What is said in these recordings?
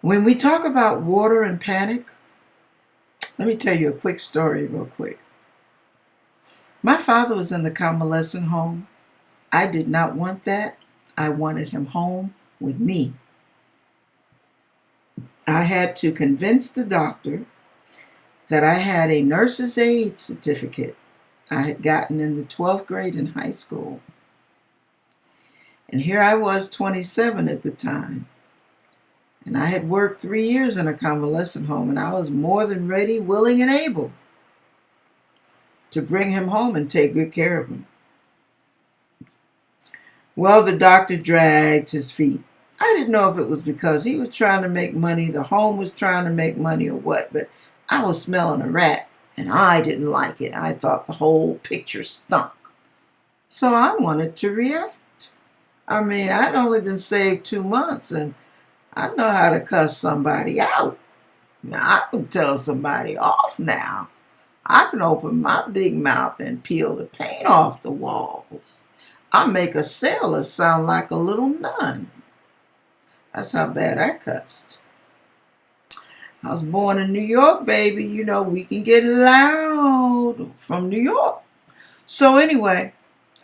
When we talk about water and panic, let me tell you a quick story, real quick. My father was in the convalescent home. I did not want that. I wanted him home with me. I had to convince the doctor that I had a nurse's aide certificate I had gotten in the 12th grade in high school. And here I was, 27 at the time. And I had worked three years in a convalescent home, and I was more than ready, willing, and able to bring him home and take good care of him. Well, the doctor dragged his feet. I didn't know if it was because he was trying to make money, the home was trying to make money, or what, but I was smelling a rat, and I didn't like it. I thought the whole picture stunk. So I wanted to react. I mean, I'd only been saved two months, and I know how to cuss somebody out. Now, I can tell somebody off now. I can open my big mouth and peel the paint off the walls. I make a sailor sound like a little nun. That's how bad I cussed. I was born in New York, baby. You know, we can get loud from New York. So anyway,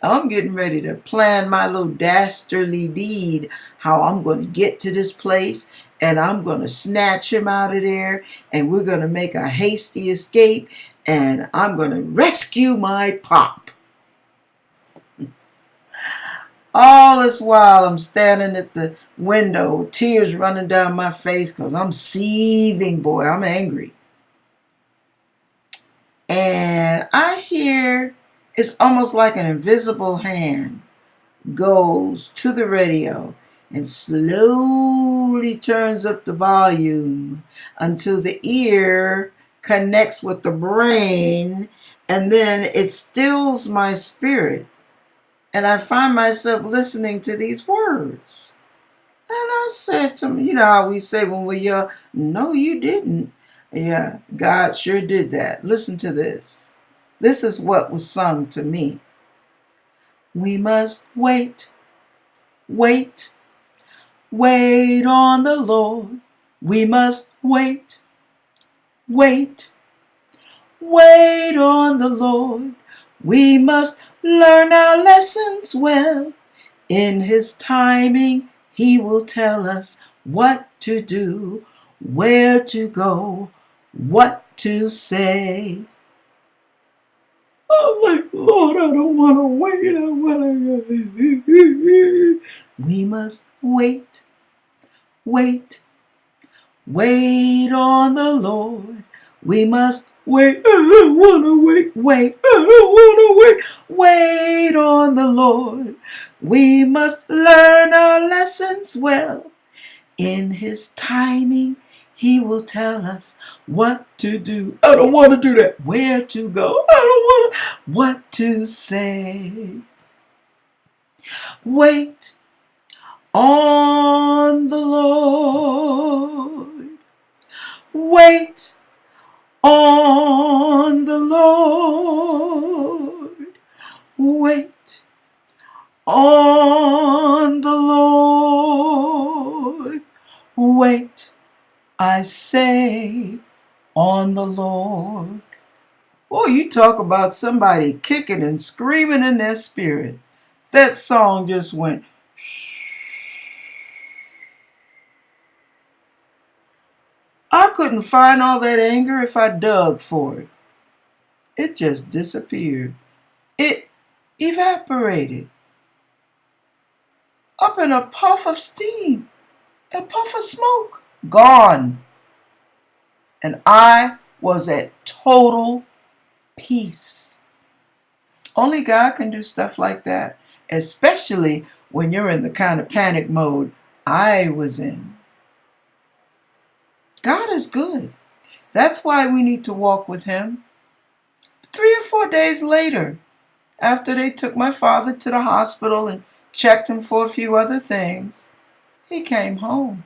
I'm getting ready to plan my little dastardly deed, how I'm going to get to this place and I'm going to snatch him out of there and we're going to make a hasty escape and I'm going to rescue my pop. All this while I'm standing at the window, tears running down my face because I'm seething, boy. I'm angry. And I hear it's almost like an invisible hand goes to the radio and slowly turns up the volume until the ear connects with the brain and then it stills my spirit and I find myself listening to these words. And I said to him, you know how we say when we're young, no, you didn't. Yeah, God sure did that. Listen to this. This is what was sung to me. We must wait, wait, wait on the Lord. We must wait, wait, wait on the Lord. We must learn our lessons well. In His timing, He will tell us what to do, where to go, what to say. I'm like, Lord, I don't want to wait. I want to. We must wait, wait, wait on the Lord. We must wait. I don't want to wait, wait. I don't want to wait. Wait on the Lord. We must learn our lessons well. In His timing, he will tell us what to do. I don't want to do that. Where to go. I don't want. What to say. Wait on the Lord. Wait on the Lord. Wait on the Lord. Wait I say on the Lord. You talk about somebody kicking and screaming in their spirit. That song just went. I couldn't find all that anger if I dug for it. It just disappeared. It evaporated. Up in a puff of steam, a puff of smoke gone. And I was at total peace. Only God can do stuff like that, especially when you're in the kind of panic mode I was in. God is good. That's why we need to walk with Him. Three or four days later, after they took my father to the hospital and checked him for a few other things, he came home.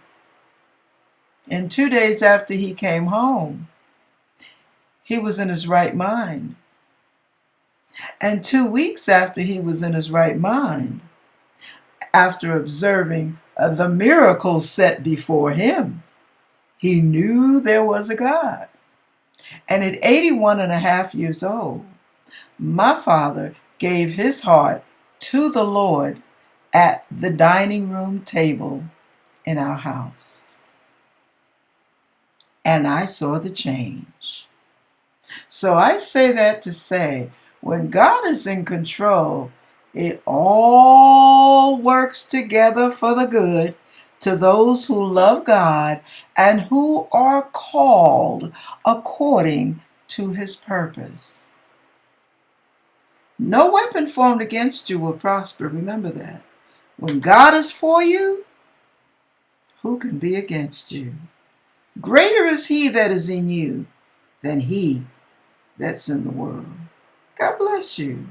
And two days after he came home, he was in his right mind. And two weeks after he was in his right mind, after observing uh, the miracles set before him, he knew there was a God. And at 81 and a half years old, my father gave his heart to the Lord at the dining room table in our house. And I saw the change. So I say that to say, when God is in control, it all works together for the good to those who love God and who are called according to his purpose. No weapon formed against you will prosper. Remember that. When God is for you, who can be against you? Greater is he that is in you than he that's in the world. God bless you.